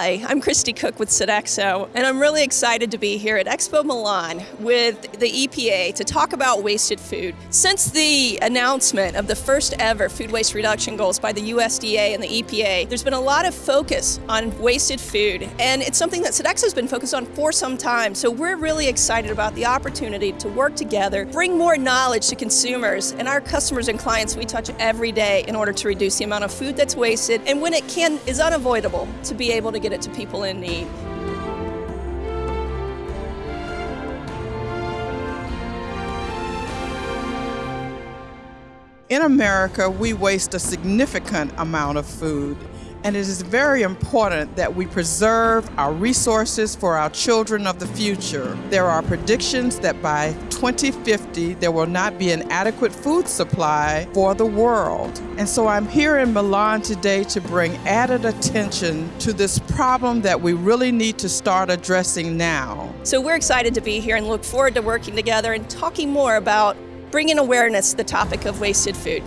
Hi, I'm Christy Cook with Sodexo, and I'm really excited to be here at Expo Milan with the EPA to talk about wasted food. Since the announcement of the first ever food waste reduction goals by the USDA and the EPA, there's been a lot of focus on wasted food, and it's something that Sodexo's been focused on for some time. So we're really excited about the opportunity to work together, bring more knowledge to consumers and our customers and clients we touch every day in order to reduce the amount of food that's wasted, and when it can is unavoidable to be able to get it to people in need. In America, we waste a significant amount of food, and it is very important that we preserve our resources for our children of the future. There are predictions that by 2050, there will not be an adequate food supply for the world. And so I'm here in Milan today to bring added attention to this problem that we really need to start addressing now. So we're excited to be here and look forward to working together and talking more about bringing awareness to the topic of wasted food.